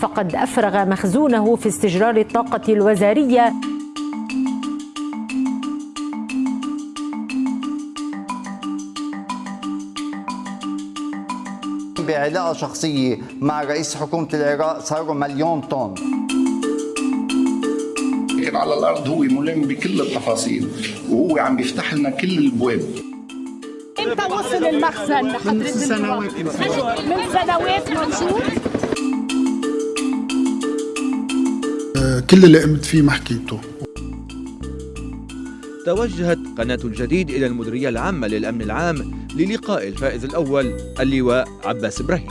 فقد أفرغ مخزونه في استجرار الطاقة الوزارية. بعلاقة شخصية مع رئيس حكومة العراق صاروا مليون طن. لكن على الأرض هو ملم بكل التفاصيل وهو عم بيفتح لنا كل البواب. إمتى وصل المخزن؟ لحضرتك؟ من سنوات. من سنوات موجود كل اللي قمت فيه ما حكيته. توجهت قناة الجديد إلى المديرية العامة للأمن العام للقاء الفائز الأول اللواء عباس إبراهيم.